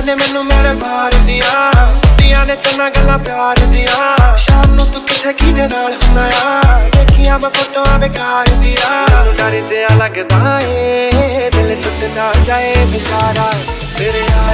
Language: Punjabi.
ਕੁੜੀਆਂ ਨੇ ਮੈਨੂੰ ਮੇਰੇ ਮਾਰਦੀਆਂ ਕੁੜੀਆਂ ਨੇ ਚੰਨਾ ਗੱਲਾਂ ਪਿਆਰ ਦੀਆਂ। ਸ਼ਾਮ ਨੂੰ ਤੂੰ ਕਿੱਥੇ ਦੇ ਨਾਲ ਹੁੰਦਾ ਆ? ਵੇਖੀਆਂ ਮੈਂ ਫੋਟੋਆਂ ਬੇਕਾਰ ਦੀਆਂ। ਡਰ ਜਿਹਾ ਲੱਗਦਾ ਏ, ਦਿਲ ਟੁੱਟ ਨਾ ਜਾਏ ਵਿਚਾਰਾ। ਤੇਰੇ ਆ